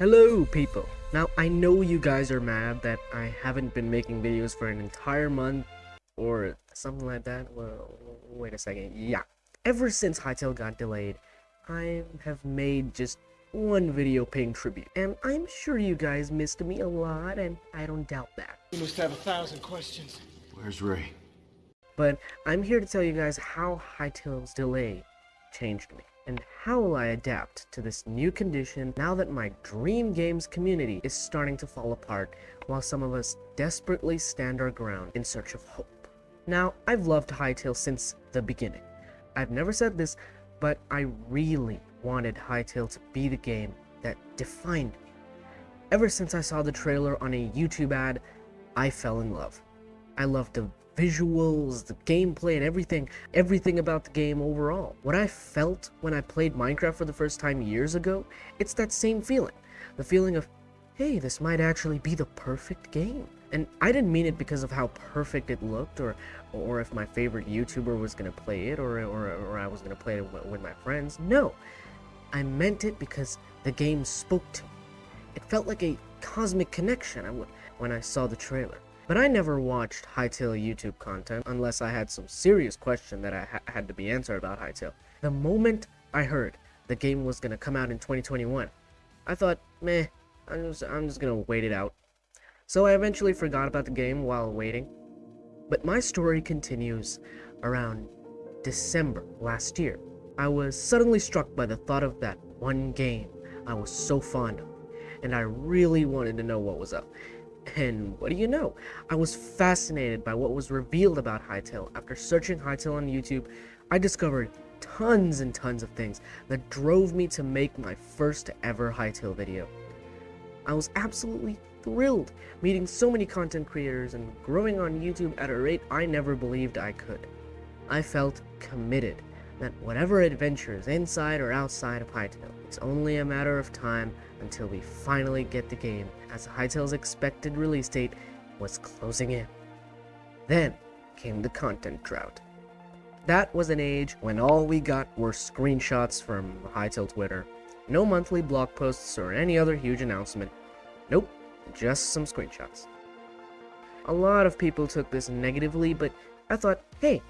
Hello, people. Now, I know you guys are mad that I haven't been making videos for an entire month or something like that. Well, wait a second. Yeah. Ever since Hytale got delayed, I have made just one video paying tribute. And I'm sure you guys missed me a lot, and I don't doubt that. You must have a thousand questions. Where's Ray? But I'm here to tell you guys how Hytale's delay changed me and how will I adapt to this new condition now that my dream games community is starting to fall apart while some of us desperately stand our ground in search of hope. Now, I've loved Hytale since the beginning. I've never said this, but I really wanted Hytale to be the game that defined me. Ever since I saw the trailer on a YouTube ad, I fell in love. I loved the visuals, the gameplay, and everything, everything about the game overall. What I felt when I played Minecraft for the first time years ago, it's that same feeling. The feeling of, hey, this might actually be the perfect game. And I didn't mean it because of how perfect it looked, or or if my favorite YouTuber was gonna play it, or or, or I was gonna play it with my friends. No, I meant it because the game spoke to me. It felt like a cosmic connection when I saw the trailer. But I never watched Hytale YouTube content unless I had some serious question that I ha had to be answered about Hytale. The moment I heard the game was gonna come out in 2021, I thought, meh, I'm just, I'm just gonna wait it out. So I eventually forgot about the game while waiting. But my story continues around December last year. I was suddenly struck by the thought of that one game I was so fond of, and I really wanted to know what was up. And what do you know? I was fascinated by what was revealed about Hytale. After searching Hytale on YouTube, I discovered tons and tons of things that drove me to make my first ever Hytale video. I was absolutely thrilled meeting so many content creators and growing on YouTube at a rate I never believed I could. I felt committed that whatever adventures inside or outside of Hytale, it's only a matter of time until we finally get the game as Hytale's expected release date was closing in. Then came the content drought. That was an age when all we got were screenshots from Hytale Twitter. No monthly blog posts or any other huge announcement. Nope, just some screenshots. A lot of people took this negatively, but I thought, hey,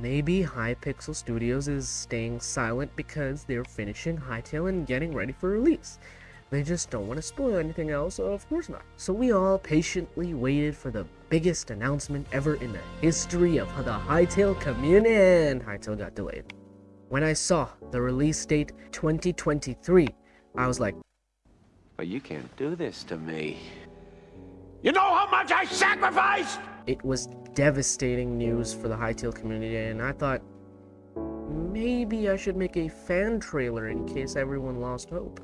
Maybe Hypixel Studios is staying silent because they're finishing Hytale and getting ready for release. They just don't want to spoil anything else, so of course not. So we all patiently waited for the biggest announcement ever in the history of the Hytale community, and Hytale got delayed. When I saw the release date 2023, I was like, But you can't do this to me. You know how much I sacrificed? It was devastating news for the Hytale community, and I thought, maybe I should make a fan trailer in case everyone lost hope.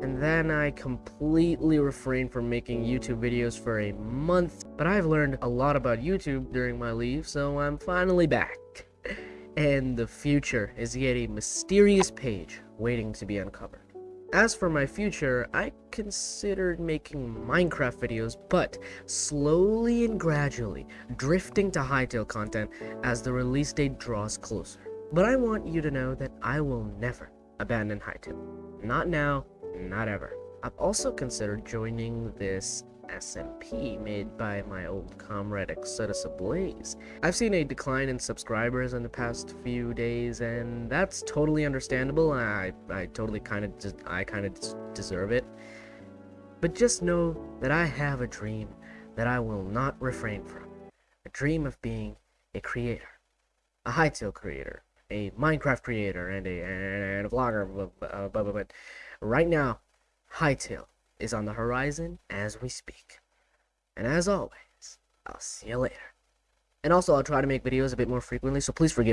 And then I completely refrained from making YouTube videos for a month, but I've learned a lot about YouTube during my leave, so I'm finally back. And the future is yet a mysterious page waiting to be uncovered. As for my future, I considered making Minecraft videos, but slowly and gradually drifting to Hytale content as the release date draws closer. But I want you to know that I will never abandon Hytale. Not now, not ever. I've also considered joining this SMP made by my old comrade Exodus Ablaze. I've seen a decline in subscribers in the past few days, and that's totally understandable. I I totally kind of I kind of deserve it. But just know that I have a dream that I will not refrain from. A dream of being a creator, a Hytale creator, a Minecraft creator, and a and a vlogger. But, uh, but right now, Hytale is on the horizon as we speak. And as always, I'll see you later. And also, I'll try to make videos a bit more frequently, so please forgive